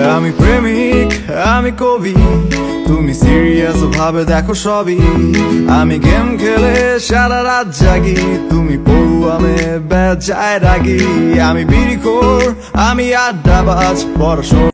আমি প্রেমিক, আমি কবি। তুমি সিরিয়াস ভাবে দেখো সবই। আমি গেম খেলে সারা রাত জাগি। তুমি পড়ুয়ামে বেজায় রাগি। আমি বিড়িখোর আমি আড্ডাবাজ, বড়